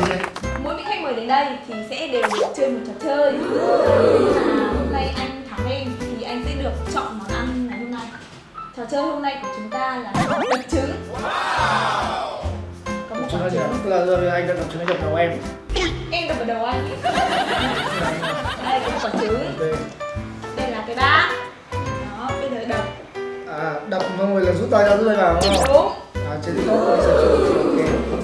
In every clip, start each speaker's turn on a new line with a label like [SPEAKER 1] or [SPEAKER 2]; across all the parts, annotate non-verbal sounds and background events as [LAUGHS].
[SPEAKER 1] mỗi, mỗi vị khách mời đến đây thì sẽ đều được chơi một trò chơi. À, hôm nay anh thắng em thì anh sẽ được chọn món ăn ngày hôm nay. Trò chơi hôm nay của chúng ta là đập trứng. Có một trứng
[SPEAKER 2] là giờ anh đã đập trứng đập đầu em.
[SPEAKER 1] em đập vào đầu anh. Đây có một quả trứng. Đây là cái bát. Đó bây giờ đập.
[SPEAKER 2] À, đập xong rồi là rút tay ra tay vào đúng không?
[SPEAKER 1] đúng.
[SPEAKER 2] À, trên TikTok rồi sẽ Ok.
[SPEAKER 1] ok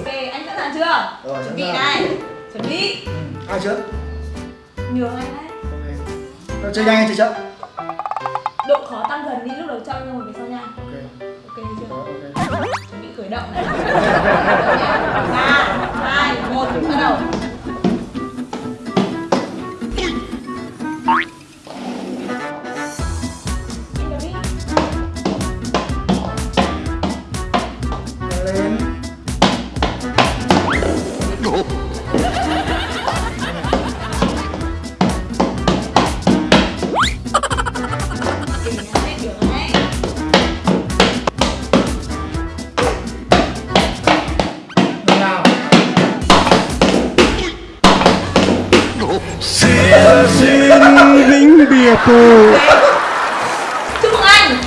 [SPEAKER 1] chưa
[SPEAKER 2] Rồi, sẵn
[SPEAKER 1] chuẩn bị
[SPEAKER 2] sàng.
[SPEAKER 1] này chuẩn bị.
[SPEAKER 2] Ai trước?
[SPEAKER 1] nhường anh đấy
[SPEAKER 2] Ok. Rồi, chơi nhanh hay chơi chậm?
[SPEAKER 1] độ khó tăng dần đi lúc đầu chậm nhưng mà về sau nhanh
[SPEAKER 2] Ok.
[SPEAKER 1] ok chưa
[SPEAKER 2] Rồi, ok.
[SPEAKER 1] chuẩn bị khởi động này ba hai một bắt đầu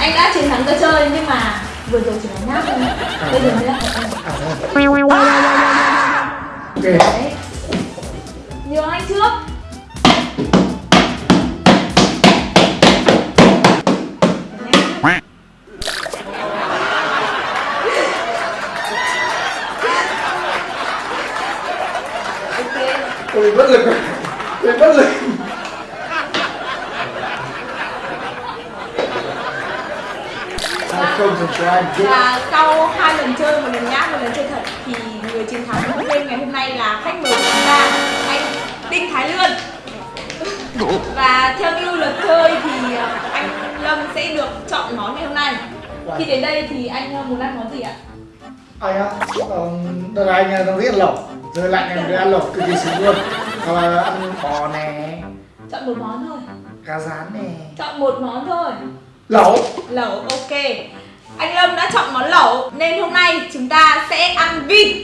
[SPEAKER 1] anh, đã chiến thắng cơ chơi nhưng mà vừa rồi chỉ là nhát thôi. Bây giờ mới là.
[SPEAKER 2] Ok.
[SPEAKER 1] Đấy. Nhường anh trước. Luật chơi thì ờ, anh Lâm sẽ được chọn món ngày hôm nay. Khi đến đây thì anh ờ, muốn ăn món gì ạ?
[SPEAKER 2] Anh um, đợt này anh đang rất lẩu Rồi lạnh em ăn lẩu cực kỳ sướng luôn Hoặc là ăn bò nè,
[SPEAKER 1] Chọn một món thôi.
[SPEAKER 2] cá rán nè
[SPEAKER 1] Chọn một món thôi.
[SPEAKER 2] Lẩu
[SPEAKER 1] Lẩu, ok. Anh Lâm đã chọn món lẩu nên hôm nay chúng ta sẽ ăn vịt.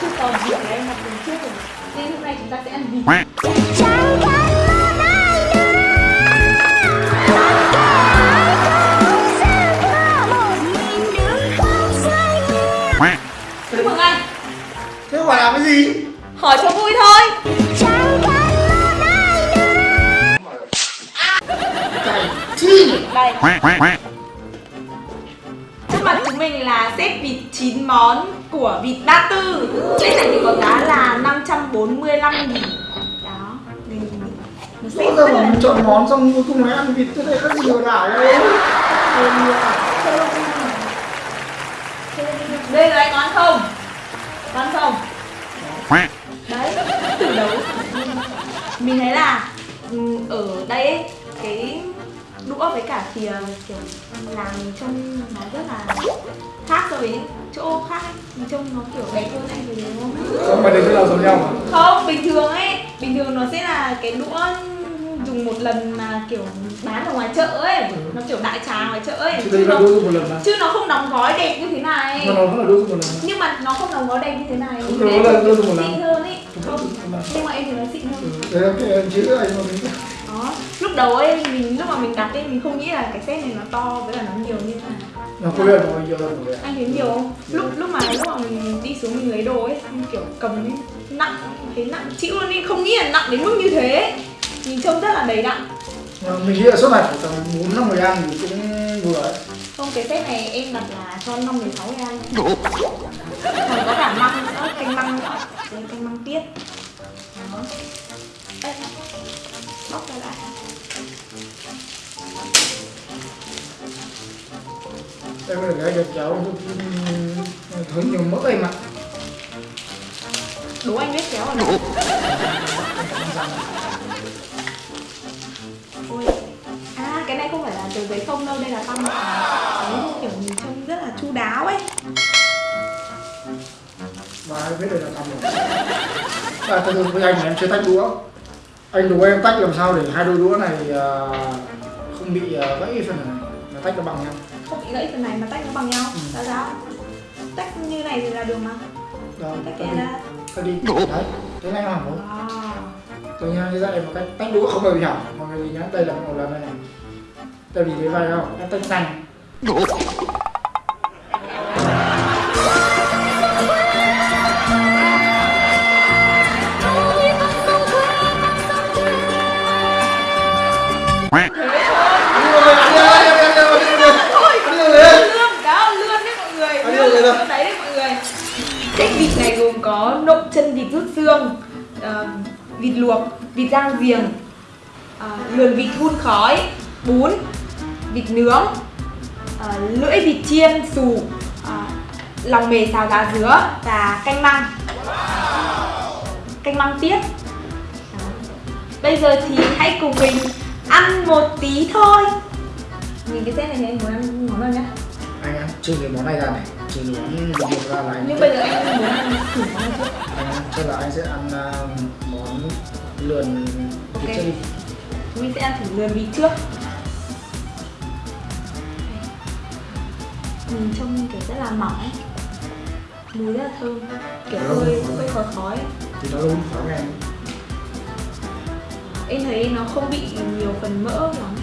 [SPEAKER 1] Chứ còn vịt em từ trước rồi. Nên hôm nay chúng ta sẽ ăn vịt. Chúc mừng anh.
[SPEAKER 2] Thế quả làm cái gì?
[SPEAKER 1] Hỏi cho vui thôi. Đây. Mặt chúng mình là set vịt 9 món của vịt Ba Tư. Set này thì có giá là 545 nghìn. Đó. Mình nó
[SPEAKER 2] Rõ
[SPEAKER 1] rất
[SPEAKER 2] là chọn món xong cuối cùng lại ăn vịt Thế này gì lừa đảo
[SPEAKER 1] nhiều nhiều Đây là anh có ăn không? Có ăn không? Đấy, thử đấu Mình thấy là ừ, ở đây ấy, cái đũa với cả thìa kiểu làm trông nó rất là khác so với chỗ khác ấy. Trông nó kiểu đẹp hơn anh thấy đúng không?
[SPEAKER 2] Mà đến chỗ nào giống nhau mà.
[SPEAKER 1] Không, bình thường ấy Bình thường nó sẽ là cái đũa dùng một lần mà kiểu bán ở ngoài chợ ấy. Nó kiểu đại trà ngoài chợ ấy.
[SPEAKER 2] Chứ
[SPEAKER 1] Chứ nó,
[SPEAKER 2] đôi dùng một lần mà.
[SPEAKER 1] chứ nó không đóng gói đẹp như thế này.
[SPEAKER 2] Mà nó vẫn là đôi dùng một lần
[SPEAKER 1] Nhưng mà nó không đóng gói đẹp như thế này.
[SPEAKER 2] Không, nó là
[SPEAKER 1] nó
[SPEAKER 2] dùng một lần.
[SPEAKER 1] xịn hơn ấy. Không, nhưng mà em thì nó xịn hơn.
[SPEAKER 2] Đấy là cái em chữ anh mà mình
[SPEAKER 1] đầu ấy mình lúc mà mình đặt ấy mình không nghĩ là cái set này nó to với cả nó nhiều như thế này
[SPEAKER 2] Nó có nhiều rồi
[SPEAKER 1] anh thấy nhiều không? Lúc lúc mà lúc mà mình đi xuống mình lấy đồ ấy em kiểu cầm ấy nặng thấy nặng chịu luôn đi không nghĩ là nặng đến mức như thế. Nhìn trông rất là đầy đặn.
[SPEAKER 2] Mà Mình nghĩ là suốt này phải tầm 4 năm người ăn thì cũng vừa ấy.
[SPEAKER 1] Không cái set này em đặt là cho năm mười sáu người ăn. Còn có cả măng nữa canh măng nữa. Đây canh măng tiết. Đó. Đây bóc ra lại
[SPEAKER 2] Em là cái giật cháu Thấm nhiều mỡ em ạ.
[SPEAKER 1] Đố anh biết kéo ở đâu ôi à cái này không phải là tờ giấy không đâu đây là tăm đấy kiểu nhìn trông rất là chu đáo ấy.
[SPEAKER 2] Và biết đây là tăm rồi à, sự với anh là em chưa tách đũa. Anh đố em tách làm sao để hai đôi đũa này à, không bị à, gãy phần này mà tách nó bằng nhau
[SPEAKER 1] gãy phần này mà tách nó bằng nhau.
[SPEAKER 2] Ừ.
[SPEAKER 1] sao sao tách như này thì là được mà.
[SPEAKER 2] Đó
[SPEAKER 1] tách
[SPEAKER 2] cái
[SPEAKER 1] cái
[SPEAKER 2] đi.
[SPEAKER 1] ra.
[SPEAKER 2] Cái đi. Đấy thế này hỏng không
[SPEAKER 1] wow.
[SPEAKER 2] tôi nha như vậy một cách tách đũa không bao giờ bị hỏng. Mọi người nhớ đây là một lần này. Này tại vì thế vai không em tách nhanh
[SPEAKER 1] Cách vịt này gồm có nộm chân vịt rút xương uh, vịt luộc vịt rang giềng uh, lườn vịt hun khói bún vịt nướng uh, lưỡi vịt chiên xù uh, lòng mề xào giá dứa và canh măng. Canh măng tiết bây giờ thì hãy cùng mình ăn một tí thôi. Nhìn cái set này thì anh muốn ăn món nào nhá.
[SPEAKER 2] Anh ăn chưa cái món này ra này ra là anh
[SPEAKER 1] nhưng bây giờ anh muốn ăn thử món
[SPEAKER 2] anh chắc là anh sẽ ăn à, món lườn
[SPEAKER 1] Ok.
[SPEAKER 2] vịt
[SPEAKER 1] chúng mình sẽ ăn thử lườn vịt trước. Nhìn trông kiểu rất là mỏng ấy. Mùi rất là thơm. Kiểu hơi hơi khói khói.
[SPEAKER 2] Thì nó đúng khó nghe
[SPEAKER 1] em thấy nó không bị nhiều phần mỡ lắm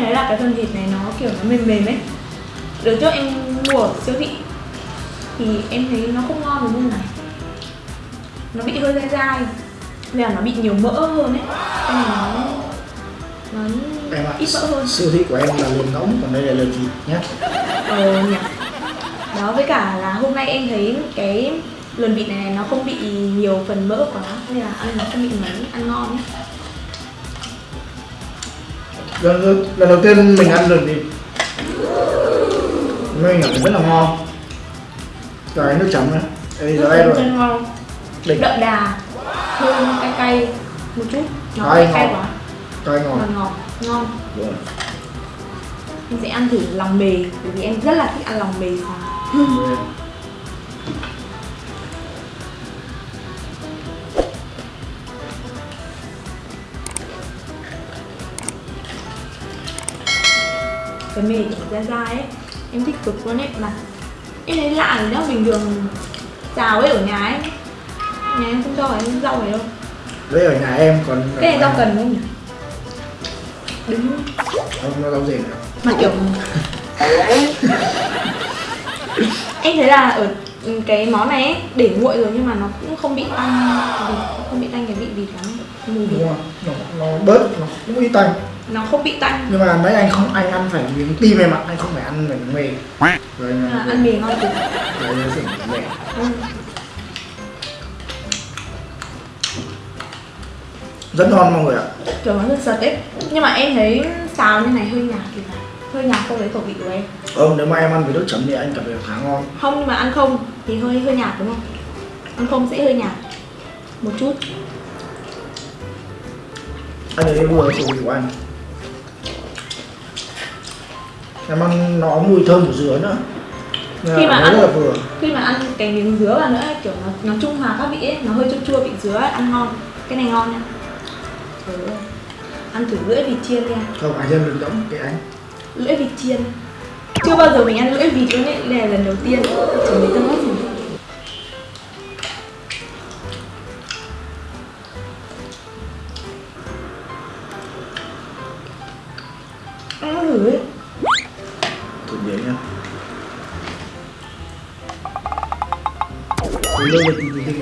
[SPEAKER 1] thấy là cái phần thịt này nó kiểu nó mềm mềm ấy. Đợt trước em mua ở siêu thị. Thì em thấy nó không ngon được như này. Nó bị hơi dai dai. Nên là nó bị nhiều mỡ hơn ấy. Nên là nó nó
[SPEAKER 2] em ạ
[SPEAKER 1] ít mỡ hơn.
[SPEAKER 2] siêu thị của em là lườn ngỗng còn đây là lườn vịt nhé
[SPEAKER 1] Ờ nhỉ. Đó với cả là hôm nay em thấy cái lườn vịt này nó không bị nhiều phần mỡ quá. Nên là ăn nó không bị mấy, ăn ngon ấy
[SPEAKER 2] lần, lần, đầu tiên mình ăn lườn vịt mình cảm thấy rất là ngon. Cái nước chấm này. Đây giờ đây rồi.
[SPEAKER 1] ngon.
[SPEAKER 2] Đỉnh.
[SPEAKER 1] Đậm đà. Thơm cay cay một chút. Nó
[SPEAKER 2] Cay
[SPEAKER 1] quá.
[SPEAKER 2] Cay
[SPEAKER 1] Ngọt. Ngọt, ngon.
[SPEAKER 2] Rồi.
[SPEAKER 1] Em sẽ ăn thử lòng mề Bởi vì em rất là thích ăn lòng mề xào cái mề kiểu dai dai ấy. Em thích cực luôn ấy mà em thấy lạ rồi đó bình thường xào ấy ở nhà ấy. Nhà em không cho cái rau này đâu.
[SPEAKER 2] Đấy ở nhà em còn
[SPEAKER 1] cái này rau cần không nhỉ? Đứng.
[SPEAKER 2] Không có rau gì nữa?
[SPEAKER 1] Mà kiểu [LAUGHS] em thấy là ở cái món này ấy, để nguội rồi nhưng mà nó cũng không bị tanh vịt không bị tanh cái vị vịt lắm. Mùi vịt
[SPEAKER 2] đúng nó, nó bớt nó cũng ít tanh
[SPEAKER 1] nó không bị tanh.
[SPEAKER 2] Nhưng mà mấy anh không anh ăn phải miếng tim em ạ. Anh không phải ăn miếng mề rồi anh
[SPEAKER 1] ăn mì ngon cực
[SPEAKER 2] rồi phải mề
[SPEAKER 1] ừ.
[SPEAKER 2] rất ngon mọi người ạ.
[SPEAKER 1] Kiểu nó rất sật ấy. Nhưng mà em thấy xào như này hơi nhạt thì phải. Hơi nhạt so với khẩu vị của em.
[SPEAKER 2] Ờ, nếu mà em ăn với nước chấm thì anh cảm thấy khá ngon.
[SPEAKER 1] Không nhưng mà ăn không thì hơi hơi nhạt đúng không? Ăn không sẽ hơi nhạt. Một chút.
[SPEAKER 2] Anh ấy vừa khẩu vị của anh em ăn nó mùi thơm của dứa nữa.
[SPEAKER 1] Khi mà ăn-
[SPEAKER 2] vừa.
[SPEAKER 1] khi mà ăn cái miếng dứa vào nữa kiểu nó nó trung hòa các vị ấy nó hơi chua chua vị dứa ấy, ăn ngon. Cái này ngon nha. Ừ. ăn thử lưỡi vịt chiên nha.
[SPEAKER 2] Không anh em đừng đóng cái anh.
[SPEAKER 1] Lưỡi vịt chiên. Chưa bao giờ mình ăn lưỡi vịt luôn ấy đây là lần đầu tiên. Chỉ mới tâm hết rồi ăn thử ấy
[SPEAKER 2] thử miếng nha. Tôi lơ thì mình thấy.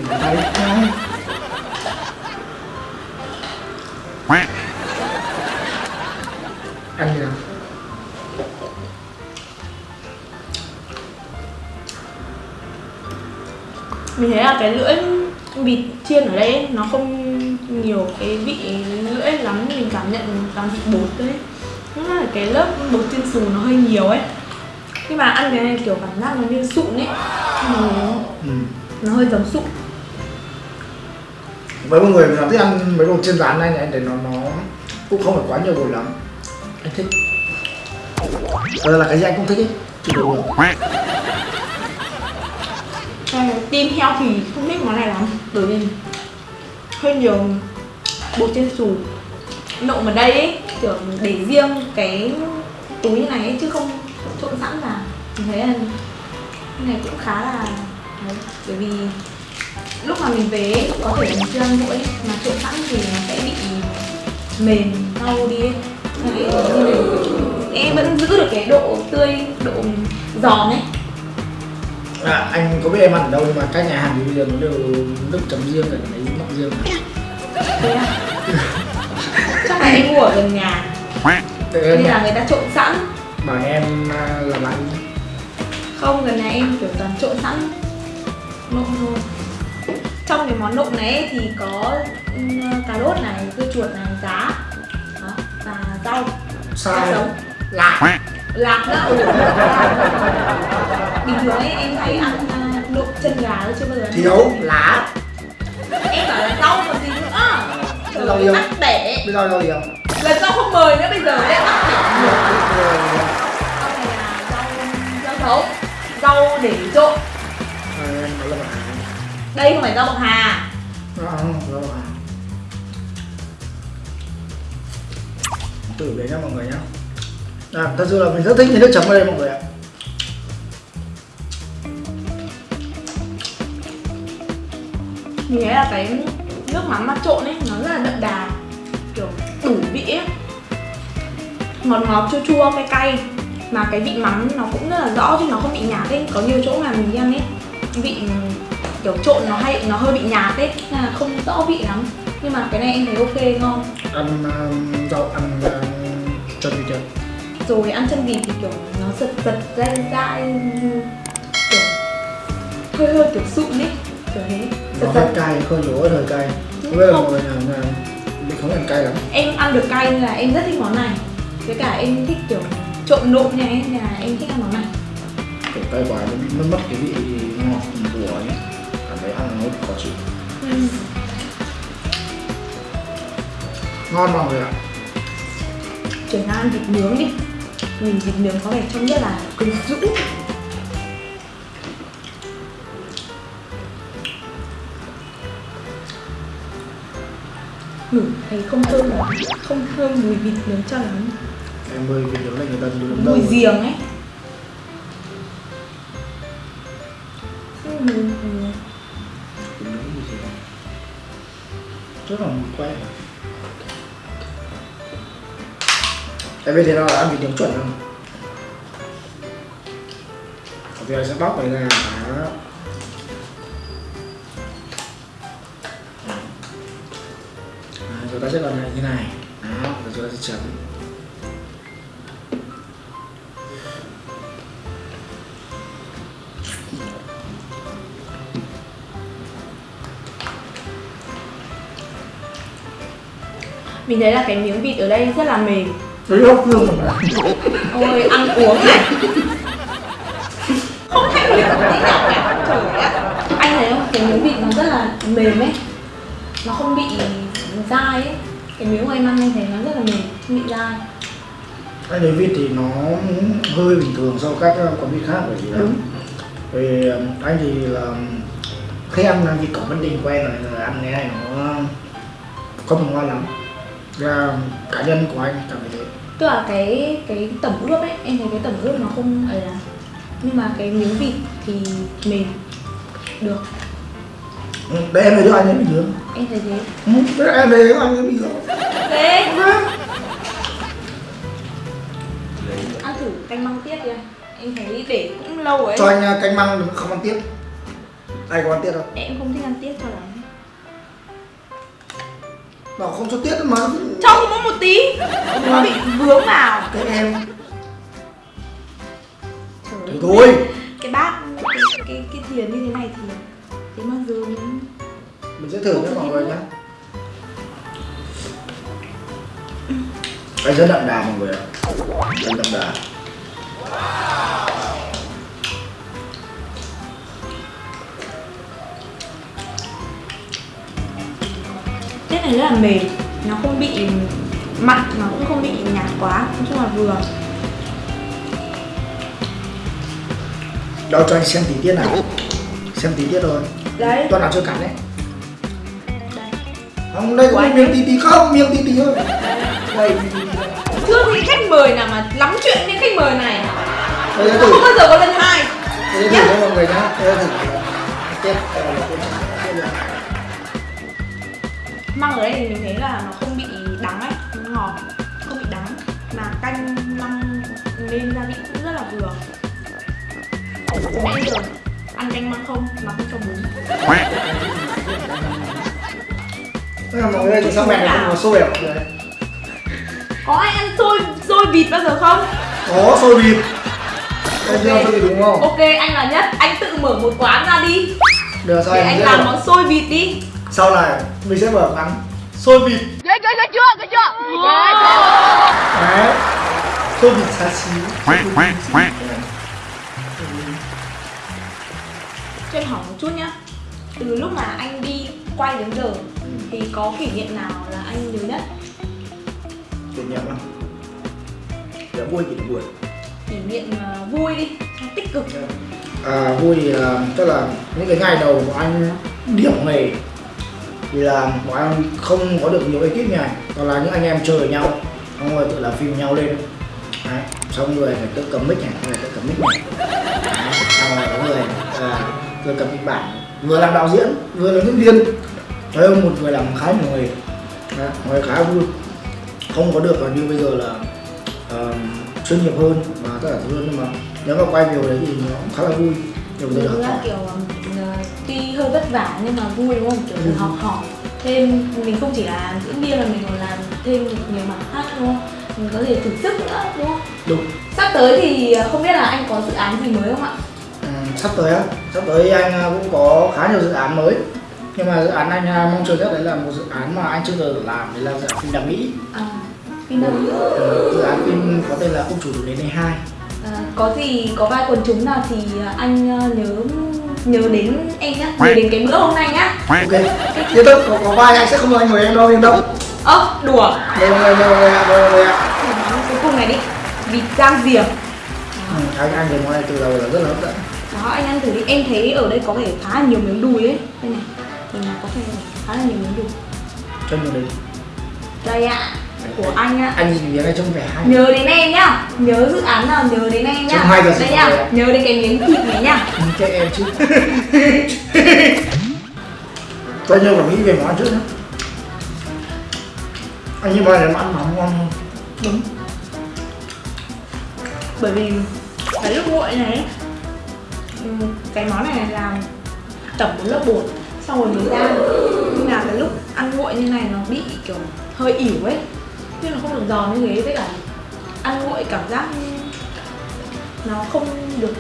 [SPEAKER 2] Ăn như nào.
[SPEAKER 1] Mình thấy là cái lưỡi vịt chiên ở đây ấy, nó không nhiều cái vị lưỡi lắm mình cảm nhận toàn vị bột đấy. Nó là cái lớp bột chiên xù nó hơi nhiều ấy nhưng mà ăn cái này kiểu cảm giác nó như sụn ấy. Nó,
[SPEAKER 2] ừ.
[SPEAKER 1] nó hơi giống sụn.
[SPEAKER 2] Với một người mà thích ăn mấy đồ chiên rán này này thì nó nó cũng không phải quá nhiều đồ lắm. Anh thích. Thật ra là cái gì anh cũng thích ấy chỉ đồ được
[SPEAKER 1] Ờ, Team heo thì không thích món này lắm Bởi vì hơi nhiều bột chiên xù. Nộm ở đây ấy, kiểu để riêng cái túi như này ấy, chứ không trộn sẵn vào Mình thấy là cái này cũng khá là đấy, bởi vì lúc mà mình về ấy, có thể là mình chưa ăn nguội mà trộn sẵn thì nó sẽ bị mềm đau đi ấy. Em vẫn giữ được cái độ tươi độ giòn ấy.
[SPEAKER 2] À, anh có biết em ăn ở đâu nhưng mà các nhà hàng bây giờ nó đều nước chấm riêng rồi lấy mặn riêng.
[SPEAKER 1] À? Chắc là em mua ở gần nhà. Nên là người ta trộn sẵn.
[SPEAKER 2] Bảo em à, làm lại
[SPEAKER 1] Không, gần nhà em kiểu toàn trộn sẵn Nộm thôi. Trong cái món nộm này thì có ừ, cà rốt này, dưa chuột này, giá Đó, và rau. Rau sống
[SPEAKER 2] lạc.
[SPEAKER 1] Lạc ừ Bình thường ấy em hay ăn à, nộm chân gà chứ bao giờ
[SPEAKER 2] thiếu. lá
[SPEAKER 1] Em bảo là rau còn gì nữa. Trời
[SPEAKER 2] Rau yêu.
[SPEAKER 1] tắc đẻ
[SPEAKER 2] bây giờ đâu nhiều
[SPEAKER 1] Lần sau không mời nữa bây giờ đấy đẻ nhiều Rau này là rau, rau sống Rau để trộn. Đây không phải rau bọc hà.
[SPEAKER 2] Không, Thử đấy nhá mọi người nhá. À, Thật sự là mình rất thích cái nước chấm ở đây mọi người ạ.
[SPEAKER 1] Mình thấy là cái nước mắm mà trộn ấy nó rất là đậm đà Kiểu đủ vị ấy. Ngọt ngọt chua chua cay cay Mà cái vị mắm nó cũng rất là rõ chứ nó không bị nhạt ấy. Có nhiều chỗ mà mình ăn ấy Vị kiểu trộn nó hay nó hơi bị nhạt ấy. Nên là không rõ vị lắm. Nhưng mà cái này em thấy ok ngon.
[SPEAKER 2] Ăn um, rau, ăn um, chân vịt chưa?
[SPEAKER 1] rồi ăn chân vịt thì kiểu nó giật giật dai dai kiểu hơi hơi kiểu sụn ấy. Kiểu thế.
[SPEAKER 2] Nó
[SPEAKER 1] giật
[SPEAKER 2] hơi
[SPEAKER 1] giật.
[SPEAKER 2] cay, hơi lỗ hơi cay. Không biết là mọi người nào mình không ăn cay lắm.
[SPEAKER 1] Em ăn được cay nên là em rất thích món này. Với cả em thích kiểu trộn nộm này là em thích ăn món này
[SPEAKER 2] Kiểu cay quá nó bị mất mất cái vị ngọt của ấy. Cảm thấy ăn nó khó chịu. Ngon mọi người ạ.
[SPEAKER 1] Chuyển sang ăn vịt nướng đi. Nhìn vịt nướng có vẻ trông rất là quyến rũ. Ngửi thấy không thơm không thơm mùi vịt nướng cho lắm
[SPEAKER 2] Em ơi, cái nướng này người ta nướng
[SPEAKER 1] mùi
[SPEAKER 2] đâu?
[SPEAKER 1] giềng ấy. Mùi
[SPEAKER 2] gì thế Rất là mùi quen Em biết thế nào là ăn vịt nướng chuẩn không? Thì anh sẽ bóc này ra Đó. À, rồi ta sẽ làm này như này. Đó, rồi chúng ta sẽ chấm
[SPEAKER 1] mình thấy là cái miếng vịt ở đây rất là mềm.
[SPEAKER 2] Đấy không,
[SPEAKER 1] ôi ăn uống này. Không thấy hiểu tí nào cả trời ạ anh thấy không? Cái miếng vịt nó rất là mềm ấy. Nó không bị dai ấy. Cái miếng của em ăn anh thấy nó rất là mềm không bị dai.
[SPEAKER 2] Anh thấy vịt thì nó hơi bình thường so với các quán vịt khác bởi vì là. Vì um, anh thì là khi ăn vịt cổng Vân Đình quen rồi ăn cái này nó không ngon lắm Và cá nhân của anh cảm thấy thế.
[SPEAKER 1] Tức là cái cái tẩm ướp ấy em thấy cái tẩm ướp nó không ấy là nhưng mà cái miếng vịt thì mềm. Được.
[SPEAKER 2] Ừ, Đấy em thấy cho anh ấy bình thường
[SPEAKER 1] em thấy thế.
[SPEAKER 2] Ừ, đấy em thấy cho anh ấy bình thường
[SPEAKER 1] thế? Ăn thử canh măng tiết đi anh em thấy để cũng lâu rồi
[SPEAKER 2] Cho
[SPEAKER 1] ấy.
[SPEAKER 2] anh uh, canh măng không ăn tiết Ai có ăn tiết không?
[SPEAKER 1] em không thích ăn tiết cho lắm
[SPEAKER 2] Bảo không cho tiết mà
[SPEAKER 1] cho mỗi một tí. Nó bị vướng vào.
[SPEAKER 2] Cái em.
[SPEAKER 1] Ơi,
[SPEAKER 2] thôi.
[SPEAKER 1] Cái bát cái, cái, cái thìa như thế này thì thế mà dường
[SPEAKER 2] Mình sẽ thử nhé mọi người nhé Anh rất đậm đà mọi người ạ. Rất đậm đà
[SPEAKER 1] này rất là mềm nó không bị mặn mà cũng không bị nhạt quá nói chung là vừa.
[SPEAKER 2] Đâu cho anh xem tí tiết nào. Xem tí tiết rồi
[SPEAKER 1] đấy.
[SPEAKER 2] Toàn ăn chưa cắn đấy. Không đây có miếng tí tí không? Miếng tí tí thôi. Đây
[SPEAKER 1] chưa thấy khách mời nào mà lắm chuyện với khách mời này. Không bao giờ có lần hai.
[SPEAKER 2] Đây thử với mọi người nhá. Đây thử
[SPEAKER 1] măng ở đây thì mình thấy là nó không bị đắng ấy nó ngọt không bị đắng. Mà canh măng nên gia vị cũng rất là vừa. Nãy giờ ăn canh măng không mà không cho bún
[SPEAKER 2] Thế là mọi người thì sao mẹ này không có xôi à?
[SPEAKER 1] Có ai ăn xôi xôi vịt bao giờ không?
[SPEAKER 2] Có xôi vịt. Đây chưa xôi vịt đúng không?
[SPEAKER 1] ok anh là nhất. Anh tự mở một quán ra đi.
[SPEAKER 2] Được sao
[SPEAKER 1] để
[SPEAKER 2] anh
[SPEAKER 1] anh làm
[SPEAKER 2] rồi.
[SPEAKER 1] món xôi vịt đi
[SPEAKER 2] Sau này mình sẽ mở quán xôi vịt
[SPEAKER 3] Ghê ghê ghê chưa? Ghê chưa?
[SPEAKER 2] Đấy. Xôi vịt xá xí.
[SPEAKER 4] Quack, quack, quack.
[SPEAKER 1] cho em hỏi một chút nhá. Từ lúc mà anh đi quay đến giờ thì có kỷ niệm nào là anh nhớ nhất?
[SPEAKER 2] Kỷ niệm không? Để vui kỷ niệm buồn.
[SPEAKER 1] Kỷ niệm ờ, vui đi. Tích cực.
[SPEAKER 2] À, vui thì là tức là những cái ngày đầu của anh điểm nghề thì là bọn anh không có được nhiều ekip như này còn là những anh em chơi với nhau xong rồi tự làm phim nhau lên Đấy. xong người phải tự cầm mic này người tự cầm mic này Đấy. xong rồi có người à, vừa cầm kịch bản vừa làm đạo diễn vừa là diễn viên thấy không một người làm khá nhiều nghề Đấy. người khá vui không có được là như bây giờ là ờ, chuyên nghiệp hơn và tất cả thứ hơn nhưng mà nếu mà quay nhiều đấy thì nó cũng khá là vui nhiều người được
[SPEAKER 1] Đúng
[SPEAKER 2] học
[SPEAKER 1] là kiểu vất vả nhưng mà vui đúng không? Kiểu được
[SPEAKER 2] Ừ.
[SPEAKER 1] học hỏi thêm mình không chỉ là diễn viên mà mình còn làm thêm nhiều mảng khác đúng không? Mình có thể thử sức nữa đúng không?
[SPEAKER 2] đúng
[SPEAKER 1] Sắp tới thì ờ, không biết là anh có dự án gì mới không ạ?
[SPEAKER 2] Ừ, sắp tới á sắp tới anh à, cũng có khá nhiều dự án mới nhưng mà dự án anh à, mong chờ nhất đấy là một dự án mà anh chưa từng làm đấy là dự án phim đặc mỹ
[SPEAKER 1] À, phim đâu nữa?
[SPEAKER 2] Ừ, dự án phim có tên là ông chủ đến đây hai
[SPEAKER 1] À, có gì có vai quần chúng nào thì ờ, anh ờ, nhớ nhớ đến em nhá, nhớ đến cái bữa hôm nay nhá.
[SPEAKER 2] ok yên tâm có, có vai anh sẽ không anh mời em đâu yên tâm
[SPEAKER 1] Ơ, đùa.
[SPEAKER 2] đây đây người ạ đây mọi người ạ
[SPEAKER 1] Thử món cuối cùng này đi. Vịt rang diềm.
[SPEAKER 2] ừ, anh anh thấy món này từ đầu là rất là hấp dẫn
[SPEAKER 1] Đó anh ăn thử đi, em thấy ở đây có vẻ khá là nhiều miếng đùi ấy Đây này, thì là có vẻ khá là nhiều miếng đùi
[SPEAKER 2] cho nhiều đấy
[SPEAKER 1] Đây ạ, của anh ạ
[SPEAKER 2] anh nhìn miếng này trông vẻ hay.
[SPEAKER 1] Nhớ đến em nhá, nhớ dự án nào nhớ đến em nhá.
[SPEAKER 2] Trông hay sự
[SPEAKER 1] Đây nhá,
[SPEAKER 2] rồi
[SPEAKER 1] nhớ đến cái miếng thịt này nhá.
[SPEAKER 2] Ừ, cho em chứ. [LAUGHS] Tôi nhớ phải nghĩ về món trước nhé Anh như vậy là ăn món ngon hơn.
[SPEAKER 1] Đúng. Bởi vì cái lúc nguội này ừm, cái món này làm tẩm một lớp bột xong rồi mới ra. Nhưng là cái lúc ăn nguội như này nó bị kiểu hơi ỉu ấy nhưng nó không được giòn như thế với cả ăn nguội cảm giác nó không được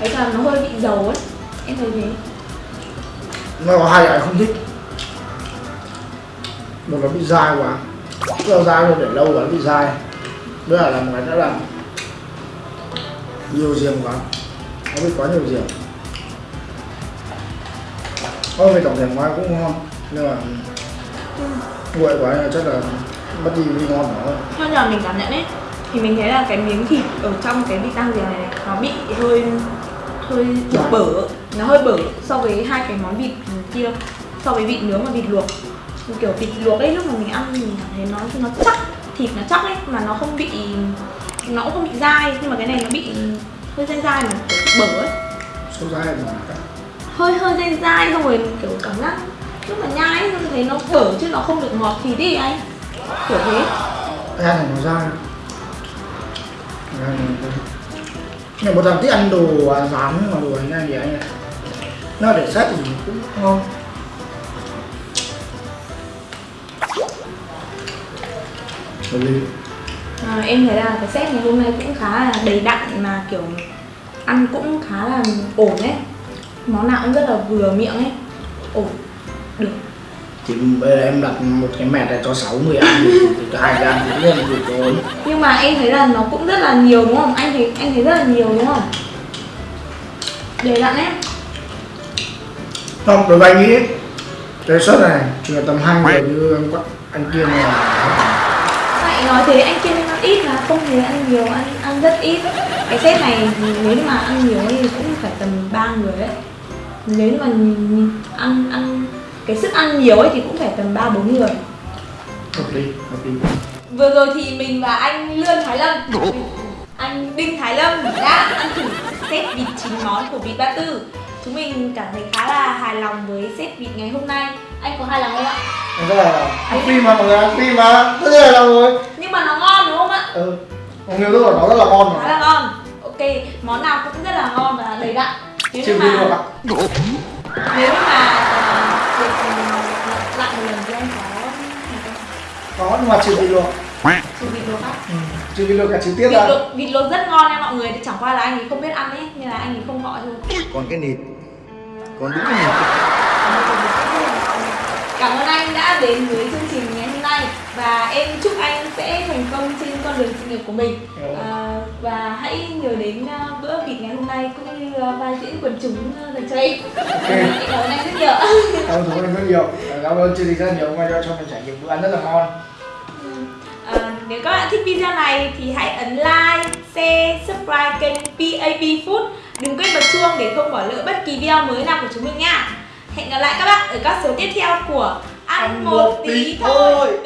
[SPEAKER 1] ấy là nó hơi bị dầu ấy. Em thấy thế.
[SPEAKER 2] Nó có hai anh không thích. Một là bị dai quá. Rất là dai rồi để lâu quá bị dai. Nữa là làm cái nữa là Nhiều giềng quá. Nó bị quá nhiều giềng. Ôi về tổng thể ngoài cũng ngon Nhưng mà Nguội quá nên chắc là mất đi vị ngon thôi
[SPEAKER 1] theo nhà mình cảm nhận ấy. Thì mình thấy là cái miếng thịt ở trong cái vịt rang giềng này, này nó bị hơi hơi kiểu bở. Nó hơi bở so với hai cái món vịt kia so với vịt nướng và vịt luộc. Kiểu vịt luộc ấy lúc mà mình ăn thì mình cảm thấy nó nó chắc thịt nó chắc ấy mà nó không bị nó cũng không bị dai nhưng mà cái này nó bị hơi dai dai mà bở ấy.
[SPEAKER 2] Sâu dai mà.
[SPEAKER 1] Hơi hơi dai dai xong rồi kiểu cảm giác lúc mà nhai ấy, mình thấy nó bở chứ nó không được ngọt thịt đi anh kiểu thế.
[SPEAKER 2] Ăn thành nó dai Nhưng một thằng thích ăn đồ à, rán mà đồ này này thì anh Nó để xét thì cũng ngon.
[SPEAKER 1] À, em thấy là cái set ngày hôm nay cũng khá là đầy đặn mà kiểu ăn cũng khá là ổn ấy. Món nào cũng rất là vừa miệng ấy. Ổn. Được
[SPEAKER 2] Thì bây giờ em đặt một cái mẹt này cho 6 người ăn thì thì cho hai ăn cũng là đủ rồi
[SPEAKER 1] nhưng mà em thấy là nó cũng rất là nhiều đúng không? Anh thấy anh thấy rất là nhiều đúng không? Đầy đặn ấy
[SPEAKER 2] Không, đối với anh nghĩ cái suất này chỉ là tầm hai người như anh, anh kia này
[SPEAKER 1] Vậy nói thế anh kia nên ăn ít mà không hề ăn nhiều, ăn ăn rất ít. Cái set này nếu mà ăn nhiều thì cũng phải tầm 3 người đấy Nếu mà ăn ăn cái sức ăn nhiều ấy thì cũng phải tầm 3 4 người.
[SPEAKER 2] Hợp lý hợp lý.
[SPEAKER 1] Vừa rồi thì mình và anh Lương Thái Lâm. Anh Đinh Thái Lâm đã ăn thử set vịt 9 món của vịt Ba Tư. Chúng mình cảm thấy khá là hài lòng với set vịt ngày hôm nay. Anh có hài lòng không ạ?
[SPEAKER 2] anh rất là ăn phim mà mọi người? Ăn phim mà rất là lòng rồi.
[SPEAKER 1] Nhưng mà nó ngon đúng không ạ?
[SPEAKER 2] ừ. Còn nhiều thứ của nó rất là ngon
[SPEAKER 1] Khá
[SPEAKER 2] mà
[SPEAKER 1] là ngon. Ok, món nào cũng rất là ngon và đầy đặn. Nếu mà nếu mà có
[SPEAKER 2] nhưng mà chưa đi được
[SPEAKER 1] trừ vịt luộc không?
[SPEAKER 2] ừ. chưa đi được cả chi tiết
[SPEAKER 1] Vịt
[SPEAKER 2] ra.
[SPEAKER 1] luộc, vịt luộc rất ngon nha mọi người Chẳng qua là anh ấy không biết ăn ấy Nên là anh ấy không gọi thôi.
[SPEAKER 3] Còn cái nịt. Còn đúng cái nịt.
[SPEAKER 1] Cảm ơn anh đã đến với chương trình ngày hôm nay Và em chúc anh sẽ thành công trên con đường sự nghiệp của mình.
[SPEAKER 2] Ừ.
[SPEAKER 1] à, Và hãy nhớ đến ờ, bữa vịt ngày hôm nay cũng như ờ, vai diễn quần chúng ờ, dành cho em Em cảm ơn anh rất nhiều.
[SPEAKER 2] Cảm ơn anh rất nhiều. Cảm ơn chương trình rất nhiều. Hôm nay cho mình trải nghiệm bữa ăn rất là ngon.
[SPEAKER 1] À, nếu các bạn thích video này thì hãy ấn like, share, subscribe kênh PAP Food. Đừng quên bật chuông để không bỏ lỡ bất kỳ video mới nào của chúng mình nha. Hẹn gặp lại các bạn ở các số tiếp theo của Ăn một tí thôi